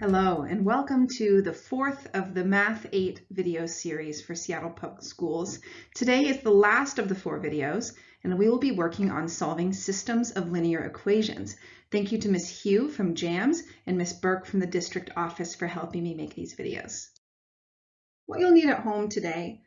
Hello and welcome to the fourth of the Math 8 video series for Seattle Public Schools. Today is the last of the four videos and we will be working on solving systems of linear equations. Thank you to Ms. Hugh from JAMS and Ms. Burke from the district office for helping me make these videos. What you'll need at home today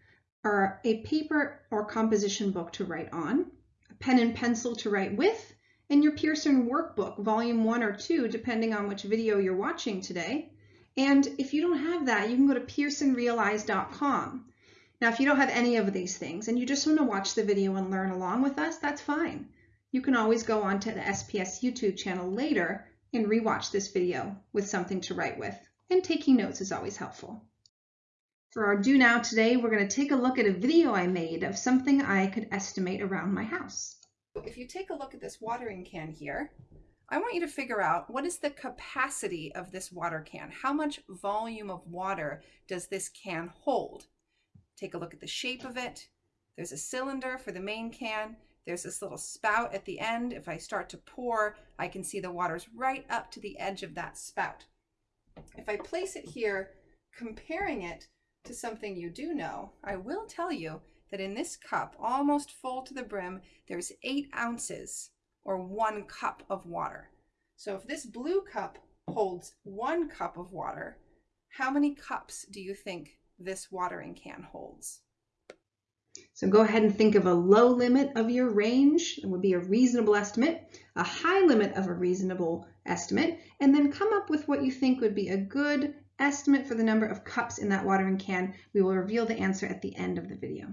are a paper or composition book to write on, a pen and pencil to write with, and your Pearson workbook, volume one or two, depending on which video you're watching today. And if you don't have that, you can go to pearsonrealize.com. Now, if you don't have any of these things and you just want to watch the video and learn along with us, that's fine. You can always go on to the SPS YouTube channel later and rewatch this video with something to write with. And taking notes is always helpful. For our do now today, we're going to take a look at a video I made of something I could estimate around my house. If you take a look at this watering can here, I want you to figure out what is the capacity of this water can? How much volume of water does this can hold? Take a look at the shape of it. There's a cylinder for the main can. There's this little spout at the end. If I start to pour, I can see the water's right up to the edge of that spout. If I place it here, comparing it to something you do know, I will tell you that in this cup, almost full to the brim, there's eight ounces or one cup of water. So if this blue cup holds one cup of water, how many cups do you think this watering can holds? So go ahead and think of a low limit of your range, it would be a reasonable estimate, a high limit of a reasonable estimate, and then come up with what you think would be a good estimate for the number of cups in that watering can. We will reveal the answer at the end of the video.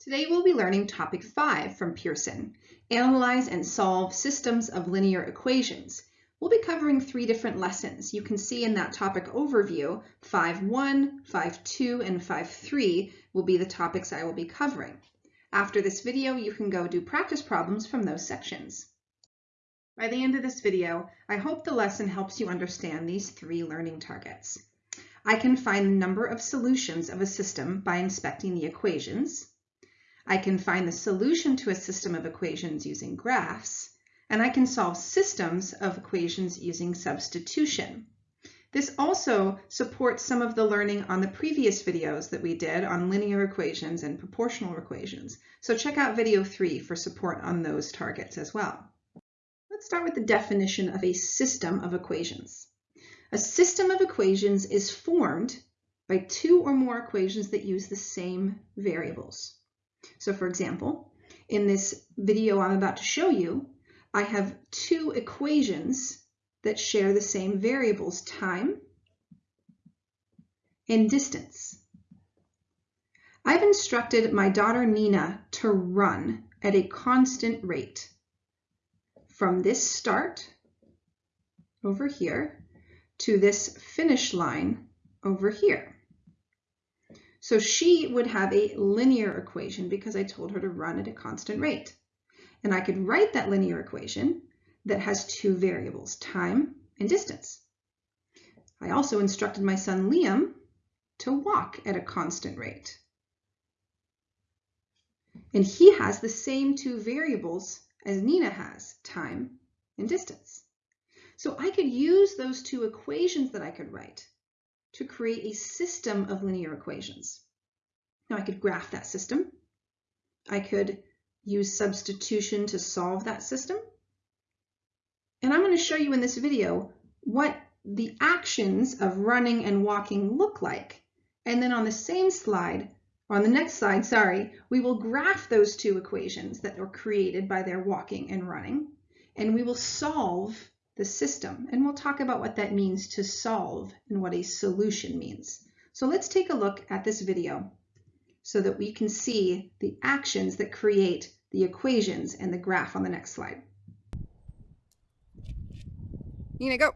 Today we'll be learning topic 5 from Pearson, Analyze and Solve Systems of Linear Equations. We'll be covering three different lessons. You can see in that topic overview, 5.1, 5.2, and 5.3 will be the topics I will be covering. After this video, you can go do practice problems from those sections. By the end of this video, I hope the lesson helps you understand these three learning targets. I can find the number of solutions of a system by inspecting the equations. I can find the solution to a system of equations using graphs, and I can solve systems of equations using substitution. This also supports some of the learning on the previous videos that we did on linear equations and proportional equations. So check out video three for support on those targets as well. Let's start with the definition of a system of equations. A system of equations is formed by two or more equations that use the same variables. So for example, in this video I'm about to show you, I have two equations that share the same variables, time and distance. I've instructed my daughter Nina to run at a constant rate from this start over here to this finish line over here. So she would have a linear equation because I told her to run at a constant rate. And I could write that linear equation that has two variables, time and distance. I also instructed my son Liam to walk at a constant rate. And he has the same two variables as Nina has, time and distance. So I could use those two equations that I could write to create a system of linear equations. Now I could graph that system. I could use substitution to solve that system. And I'm going to show you in this video what the actions of running and walking look like. And then on the same slide, on the next slide, sorry, we will graph those two equations that were created by their walking and running, and we will solve the system. And we'll talk about what that means to solve and what a solution means. So let's take a look at this video so that we can see the actions that create the equations and the graph on the next slide. Nina, go.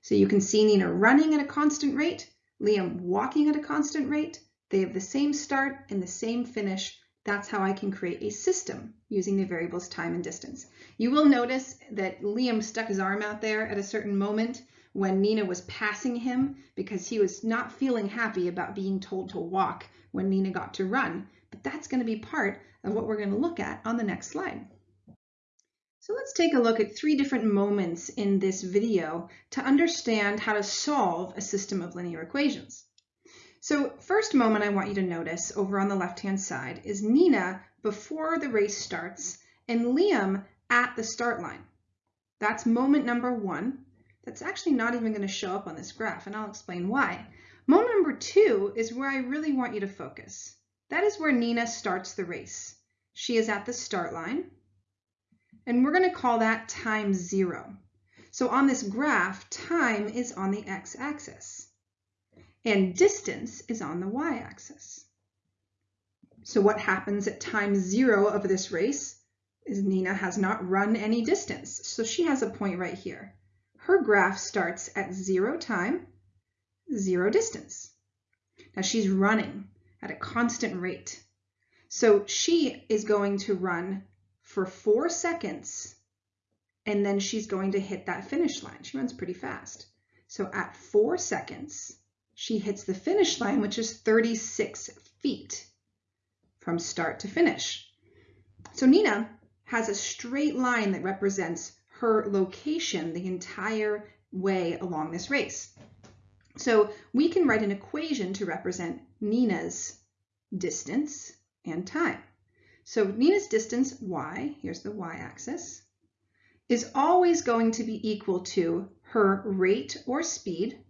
So you can see Nina running at a constant rate, Liam walking at a constant rate, they have the same start and the same finish. That's how I can create a system using the variables time and distance. You will notice that Liam stuck his arm out there at a certain moment when Nina was passing him because he was not feeling happy about being told to walk when Nina got to run. but that's going to be part of what we're going to look at on the next slide. So let's take a look at three different moments in this video to understand how to solve a system of linear equations. So first moment I want you to notice over on the left-hand side is Nina before the race starts and Liam at the start line. That's moment number one. That's actually not even going to show up on this graph, and I'll explain why. Moment number two is where I really want you to focus. That is where Nina starts the race. She is at the start line and we're going to call that time zero. So on this graph, time is on the x-axis and distance is on the y-axis. So what happens at time zero of this race is Nina has not run any distance. So she has a point right here. Her graph starts at zero time, zero distance. Now she's running at a constant rate. So she is going to run for four seconds, and then she's going to hit that finish line. She runs pretty fast. So at four seconds, she hits the finish line, which is 36 feet from start to finish. So Nina has a straight line that represents her location the entire way along this race. So we can write an equation to represent Nina's distance and time. So Nina's distance, y, here's the y-axis, is always going to be equal to her rate or speed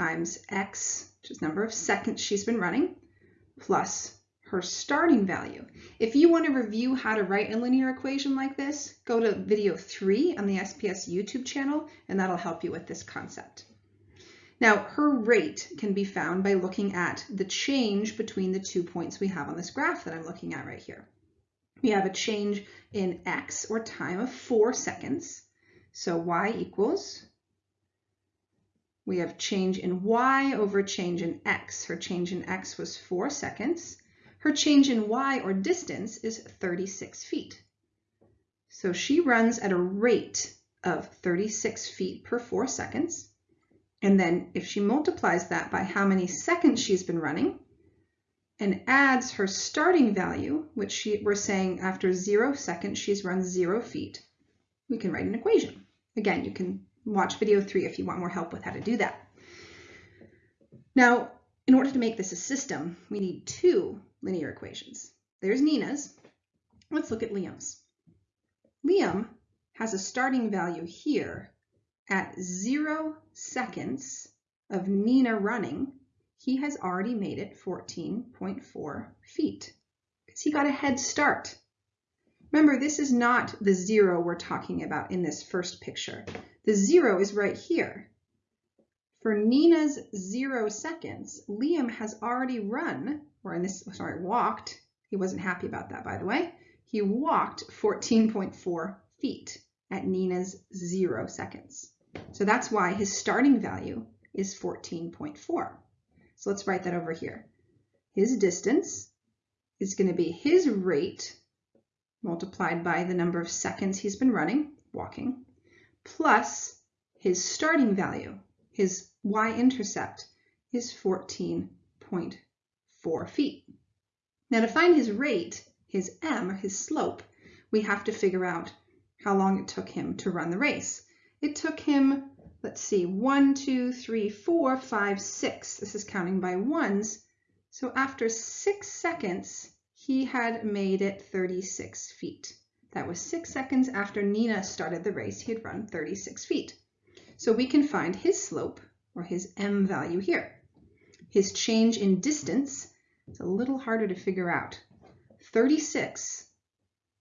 times x, which is number of seconds she's been running, plus her starting value. If you want to review how to write a linear equation like this, go to video three on the SPS YouTube channel, and that'll help you with this concept. Now, her rate can be found by looking at the change between the two points we have on this graph that I'm looking at right here. We have a change in x, or time, of 4 seconds. So y equals, we have change in y over change in x. Her change in x was 4 seconds. Her change in y, or distance, is 36 feet. So she runs at a rate of 36 feet per 4 seconds. And then if she multiplies that by how many seconds she's been running and adds her starting value, which she, we're saying after zero seconds, she's run zero feet, we can write an equation. Again, you can watch video three if you want more help with how to do that. Now, in order to make this a system, we need two linear equations. There's Nina's. Let's look at Liam's. Liam has a starting value here at zero seconds of Nina running, he has already made it 14.4 feet because he got a head start. Remember, this is not the zero we're talking about in this first picture. The zero is right here. For Nina's zero seconds, Liam has already run, or in this, oh, sorry, walked. He wasn't happy about that, by the way. He walked 14.4 feet at Nina's zero seconds. So that's why his starting value is 14.4. So let's write that over here. His distance is going to be his rate multiplied by the number of seconds he's been running, walking, plus his starting value, his y-intercept, is 14.4 feet. Now to find his rate, his m, his slope, we have to figure out how long it took him to run the race. It took him, let's see, one, two, three, four, five, six. This is counting by ones. So after six seconds, he had made it 36 feet. That was six seconds after Nina started the race. He had run 36 feet. So we can find his slope, or his m value here. His change in distance is a little harder to figure out. 36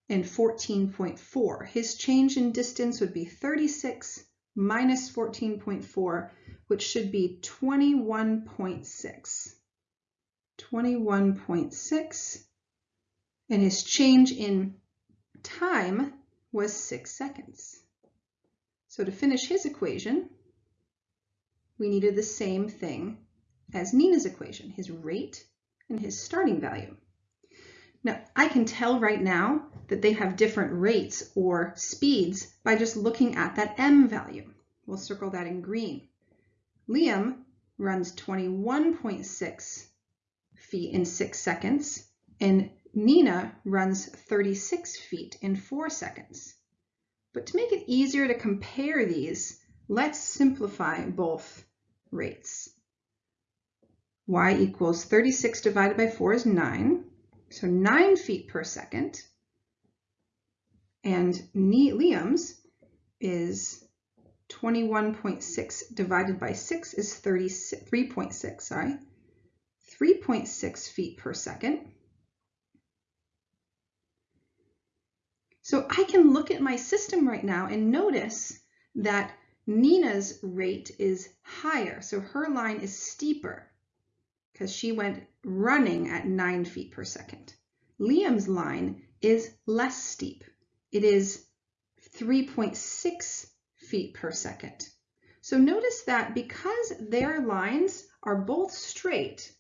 and 14.4. His change in distance would be 36 minus 14.4, which should be 21.6. 21.6. And his change in time was 6 seconds. So to finish his equation, we needed the same thing as Nina's equation, his rate and his starting value. Now, I can tell right now that they have different rates or speeds by just looking at that m value. We'll circle that in green. Liam runs 21.6 feet in six seconds, and Nina runs 36 feet in four seconds. But to make it easier to compare these, let's simplify both rates. y equals 36 divided by 4 is 9, so 9 feet per second. And Liam's is 21.6 divided by 6 is 3.6, sorry. 3.6 feet per second. So I can look at my system right now and notice that Nina's rate is higher. So her line is steeper because she went running at 9 feet per second. Liam's line is less steep. It is 3.6 feet per second. So notice that because their lines are both straight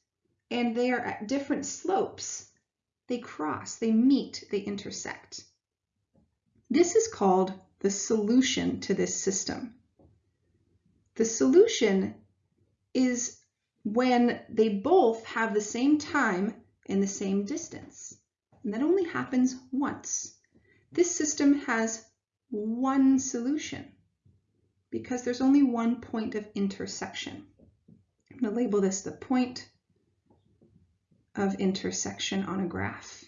and they are at different slopes, they cross, they meet, they intersect. This is called the solution to this system. The solution is when they both have the same time and the same distance. And that only happens once. This system has one solution because there's only one point of intersection. I'm going to label this the point of intersection on a graph.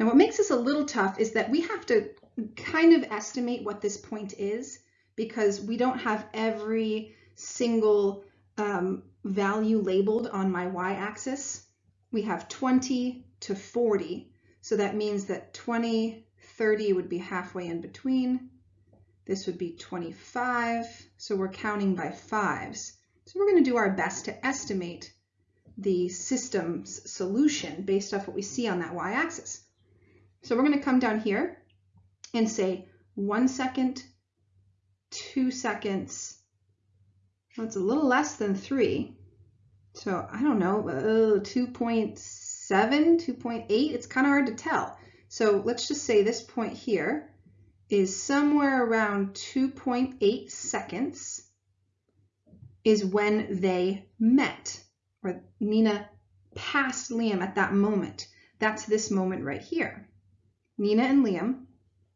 Now what makes this a little tough is that we have to kind of estimate what this point is because we don't have every single um, value labeled on my y-axis. We have 20 to 40, so that means that 20, 30 would be halfway in between. This would be 25, so we're counting by fives. So we're going to do our best to estimate the system's solution based off what we see on that y-axis. So we're going to come down here and say one second, two seconds. Well, it's a little less than three. So I don't know, uh, 2.7, 2.8, it's kind of hard to tell. So let's just say this point here is somewhere around 2.8 seconds is when they met, or Nina passed Liam at that moment. That's this moment right here. Nina and Liam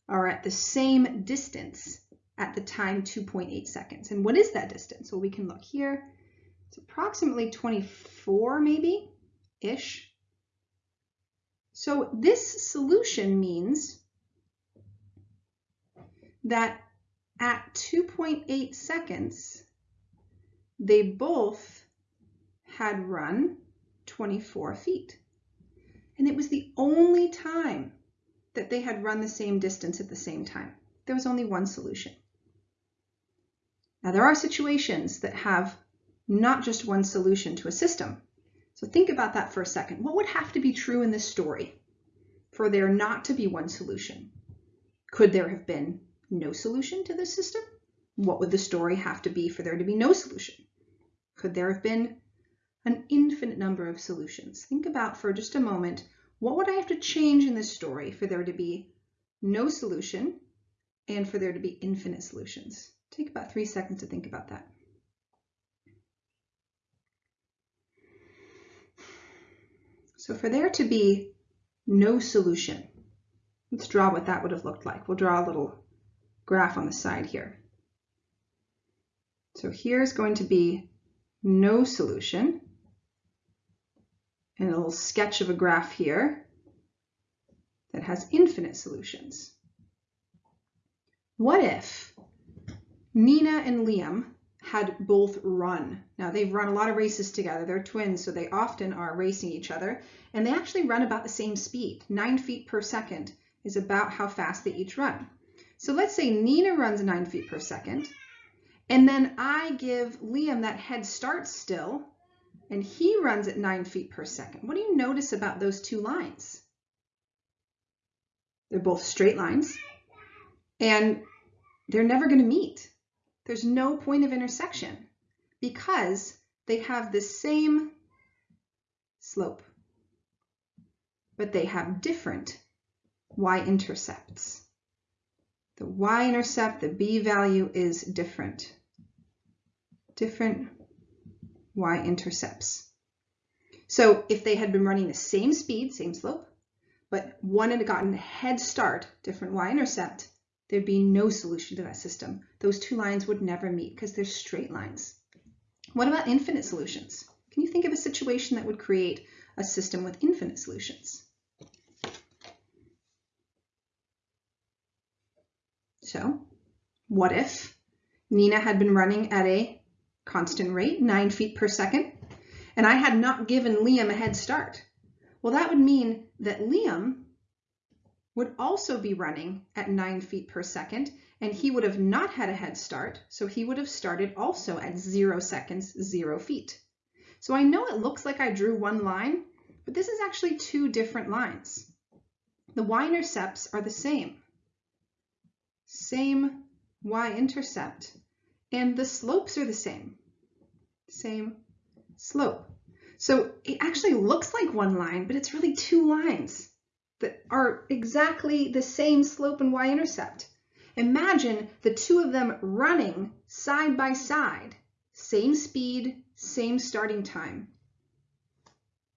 are at the same distance at the time 2.8 seconds. And what is that distance? Well, we can look here. It's approximately 24 maybe, ish. So this solution means that at 2.8 seconds, they both had run 24 feet. And it was the only time that they had run the same distance at the same time. There was only one solution. Now there are situations that have not just one solution to a system. So think about that for a second. What would have to be true in this story for there not to be one solution? Could there have been no solution to this system? What would the story have to be for there to be no solution? Could there have been an infinite number of solutions? Think about for just a moment what would I have to change in this story for there to be no solution and for there to be infinite solutions? Take about three seconds to think about that. So for there to be no solution, let's draw what that would have looked like. We'll draw a little graph on the side here. So here's going to be no solution and a little sketch of a graph here that has infinite solutions. What if Nina and Liam had both run? Now they've run a lot of races together. They're twins, so they often are racing each other. And they actually run about the same speed. Nine feet per second is about how fast they each run. So let's say Nina runs nine feet per second. And then I give Liam that head start still and he runs at nine feet per second. What do you notice about those two lines? They're both straight lines and they're never going to meet. There's no point of intersection because they have the same slope, but they have different y-intercepts. The y-intercept, the b value is different. Different y-intercepts. So if they had been running the same speed, same slope, but one had gotten a head start, different y-intercept, there'd be no solution to that system. Those two lines would never meet because they're straight lines. What about infinite solutions? Can you think of a situation that would create a system with infinite solutions? So what if Nina had been running at a constant rate, nine feet per second, and I had not given Liam a head start? Well, that would mean that Liam would also be running at nine feet per second, and he would have not had a head start, so he would have started also at zero seconds, zero feet. So I know it looks like I drew one line, but this is actually two different lines. The y-intercepts are the same. Same y-intercept. And the slopes are the same. Same slope. So it actually looks like one line, but it's really two lines that are exactly the same slope and y-intercept. Imagine the two of them running side by side, same speed, same starting time.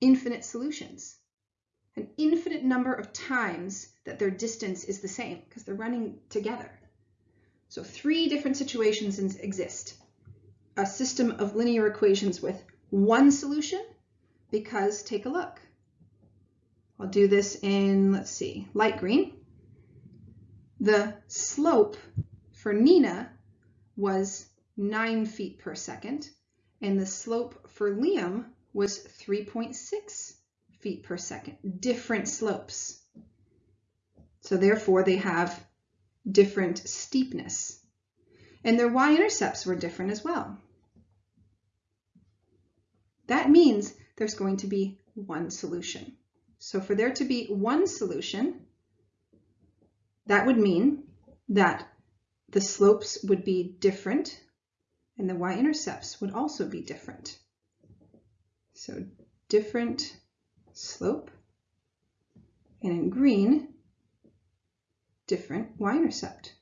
Infinite solutions. An infinite number of times that their distance is the same because they're running together. So three different situations exist. A system of linear equations with one solution because take a look. I'll do this in, let's see, light green. The slope for Nina was 9 feet per second, and the slope for Liam was 3.6 feet per second. Different slopes. So therefore they have different steepness. And their y-intercepts were different as well. That means there's going to be one solution. So for there to be one solution, that would mean that the slopes would be different and the y-intercepts would also be different. So different slope and in green, different y-intercept.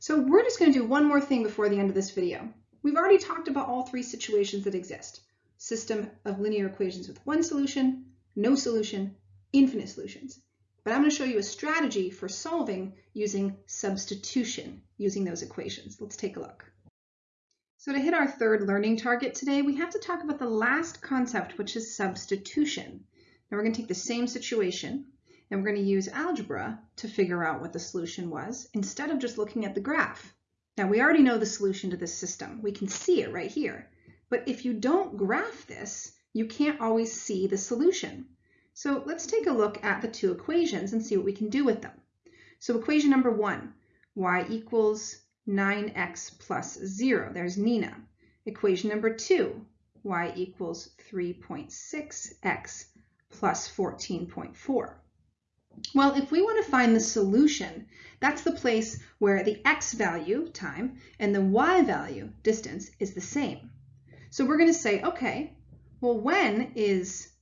So we're just going to do one more thing before the end of this video. We've already talked about all three situations that exist system of linear equations with one solution, no solution, infinite solutions. But I'm going to show you a strategy for solving using substitution using those equations. Let's take a look. So to hit our third learning target today, we have to talk about the last concept, which is substitution. Now we're going to take the same situation and we're going to use algebra to figure out what the solution was instead of just looking at the graph. Now we already know the solution to this system. We can see it right here. But if you don't graph this, you can't always see the solution. So let's take a look at the two equations and see what we can do with them. So equation number one, y equals 9x plus 0. There's Nina. Equation number two, y equals 3.6x plus 14.4. Well, if we want to find the solution, that's the place where the x value, time, and the y value, distance, is the same. So we're going to say, okay, well, when is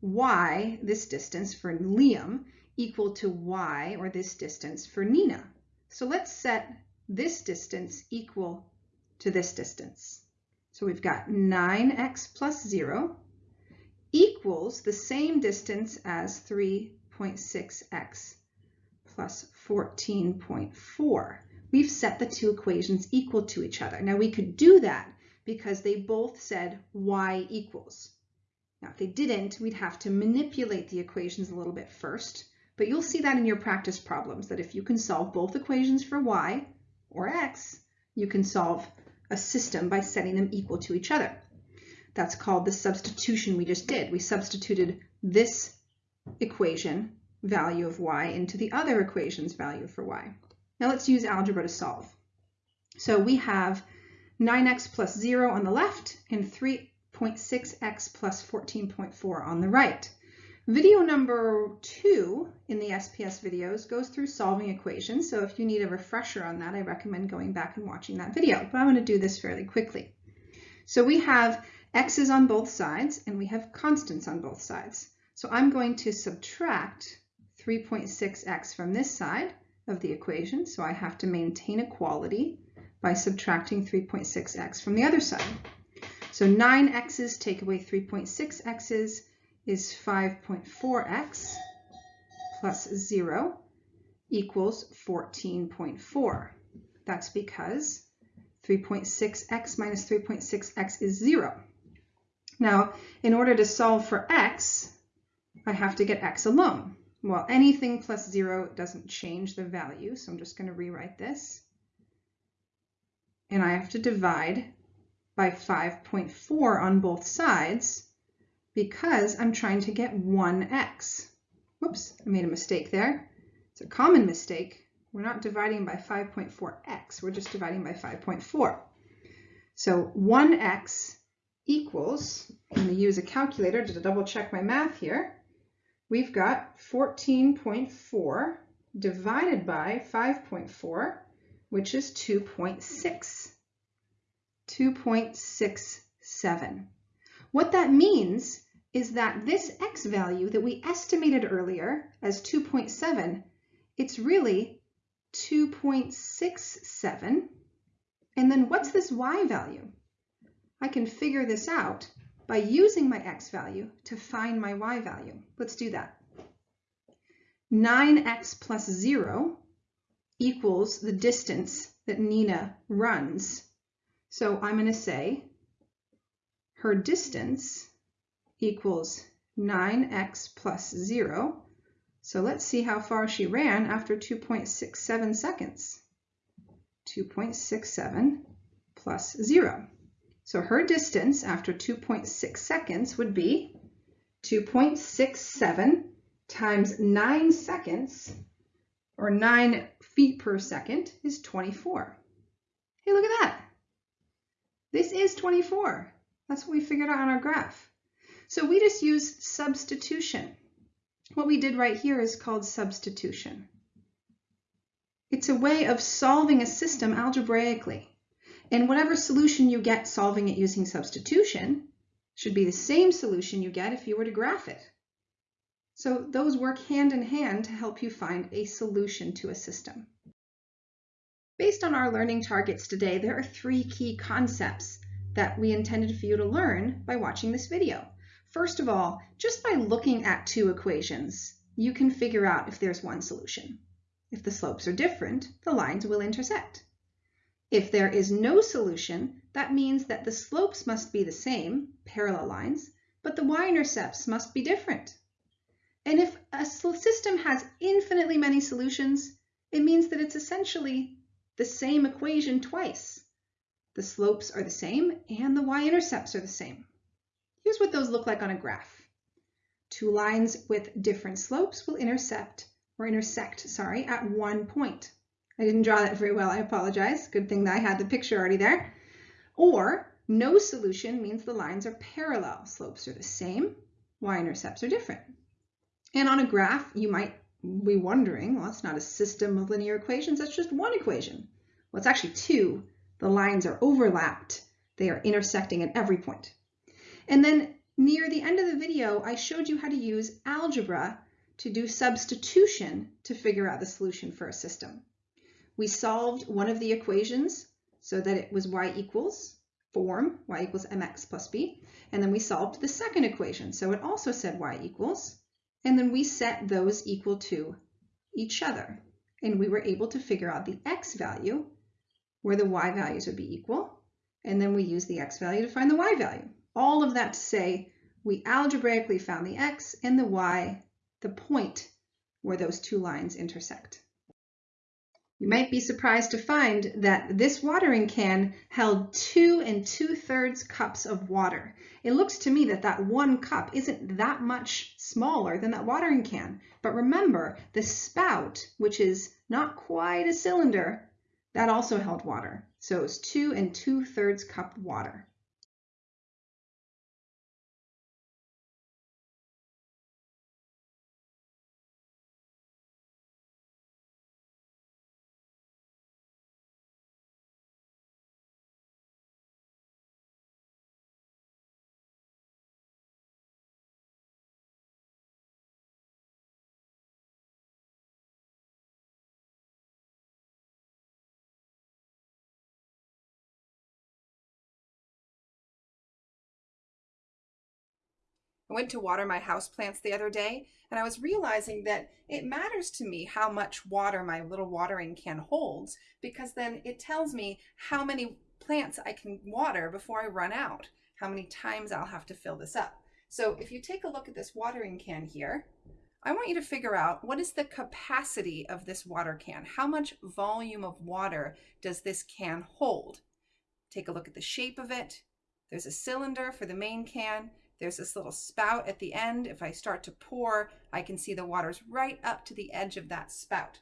y, this distance for Liam, equal to y, or this distance for Nina? So let's set this distance equal to this distance. So we've got 9x plus 0 equals the same distance as 3.6x plus 14.4. We've set the two equations equal to each other. Now we could do that because they both said y equals. Now, if they didn't, we'd have to manipulate the equations a little bit first, but you'll see that in your practice problems, that if you can solve both equations for y or x, you can solve a system by setting them equal to each other. That's called the substitution we just did. We substituted this equation value of y into the other equation's value for y. Now let's use algebra to solve. So we have 9x plus 0 on the left, and 3.6x plus 14.4 on the right. Video number two in the SPS videos goes through solving equations, so if you need a refresher on that, I recommend going back and watching that video, but I'm going to do this fairly quickly. So we have x's on both sides, and we have constants on both sides. So I'm going to subtract 3.6x from this side of the equation, so I have to maintain equality by subtracting 3.6x from the other side. So 9x's take away 3.6x's is 5.4x plus 0 equals 14.4. That's because 3.6x minus 3.6x is 0. Now, in order to solve for x, I have to get x alone. Well, anything plus 0 doesn't change the value, so I'm just going to rewrite this. And I have to divide by 5.4 on both sides because I'm trying to get 1x. Whoops, I made a mistake there. It's a common mistake. We're not dividing by 5.4x, we're just dividing by 5.4. So 1x equals, I'm going to use a calculator to double check my math here. We've got 14.4 divided by 5.4, which is 2.6. 2.67. What that means is that this x value that we estimated earlier as 2.7, it's really 2.67. And then what's this y value? I can figure this out by using my x value to find my y value. Let's do that. 9x plus 0 equals the distance that Nina runs. So I'm going to say her distance equals 9x plus 0. So let's see how far she ran after 2.67 seconds. 2.67 plus 0. So her distance after 2.6 seconds would be 2.67 times 9 seconds, or 9 feet per second, is 24. Hey, look at that. This is 24. That's what we figured out on our graph. So we just used substitution. What we did right here is called substitution. It's a way of solving a system algebraically. And whatever solution you get solving it using substitution should be the same solution you get if you were to graph it. So those work hand in hand to help you find a solution to a system. Based on our learning targets today, there are three key concepts that we intended for you to learn by watching this video. First of all, just by looking at two equations, you can figure out if there's one solution. If the slopes are different, the lines will intersect. If there is no solution, that means that the slopes must be the same, parallel lines, but the y-intercepts must be different. And if a system has infinitely many solutions, it means that it's essentially the same equation twice. The slopes are the same and the y-intercepts are the same. Here's what those look like on a graph. Two lines with different slopes will intercept or intersect, sorry, at one point. I didn't draw that very well, I apologize. Good thing that I had the picture already there. Or no solution means the lines are parallel. Slopes are the same, y-intercepts are different. And on a graph, you might be wondering, well, it's not a system of linear equations, that's just one equation. Well, it's actually two. The lines are overlapped. They are intersecting at every point. And then near the end of the video, I showed you how to use algebra to do substitution to figure out the solution for a system. We solved one of the equations so that it was y equals form, y equals mx plus b. And then we solved the second equation. So it also said y equals. And then we set those equal to each other. And we were able to figure out the x value where the y values would be equal. And then we use the x value to find the y value. All of that to say we algebraically found the x and the y, the point where those two lines intersect. You might be surprised to find that this watering can held two and two thirds cups of water. It looks to me that that one cup isn't that much smaller than that watering can. But remember, the spout, which is not quite a cylinder, that also held water. So it was two and two thirds cup water. Went to water my houseplants the other day and I was realizing that it matters to me how much water my little watering can holds because then it tells me how many plants I can water before I run out, how many times I'll have to fill this up. So if you take a look at this watering can here, I want you to figure out what is the capacity of this water can? How much volume of water does this can hold? Take a look at the shape of it. There's a cylinder for the main can. There's this little spout at the end. If I start to pour, I can see the water's right up to the edge of that spout.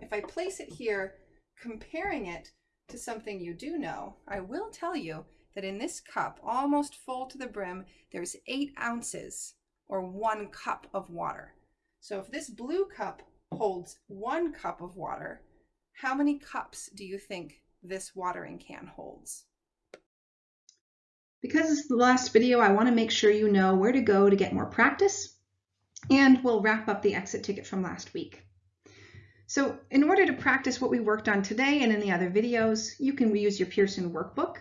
If I place it here, comparing it to something you do know, I will tell you that in this cup, almost full to the brim, there's eight ounces or one cup of water. So if this blue cup holds one cup of water, how many cups do you think this watering can holds? Because it's the last video, I want to make sure you know where to go to get more practice, and we'll wrap up the exit ticket from last week. So in order to practice what we worked on today and in the other videos, you can use your Pearson workbook.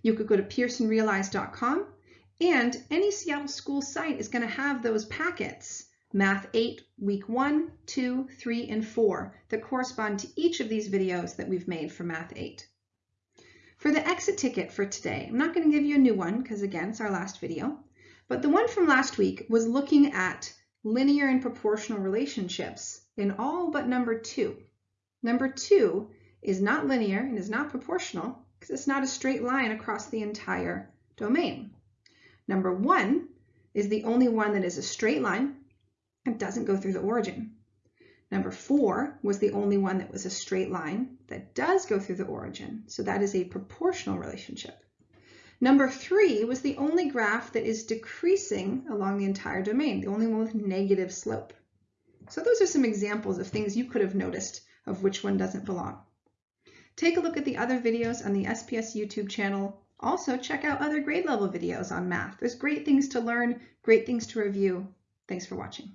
You could go to pearsonrealize.com and any Seattle school site is going to have those packets, Math 8, Week 1, 2, 3, and 4, that correspond to each of these videos that we've made for Math 8. For the exit ticket for today, I'm not going to give you a new one because again, it's our last video, but the one from last week was looking at linear and proportional relationships in all but number two. Number two is not linear and is not proportional because it's not a straight line across the entire domain. Number one is the only one that is a straight line and doesn't go through the origin. Number four was the only one that was a straight line that does go through the origin. So that is a proportional relationship. Number three was the only graph that is decreasing along the entire domain, the only one with negative slope. So those are some examples of things you could have noticed of which one doesn't belong. Take a look at the other videos on the SPS YouTube channel. Also check out other grade level videos on math. There's great things to learn, great things to review. Thanks for watching.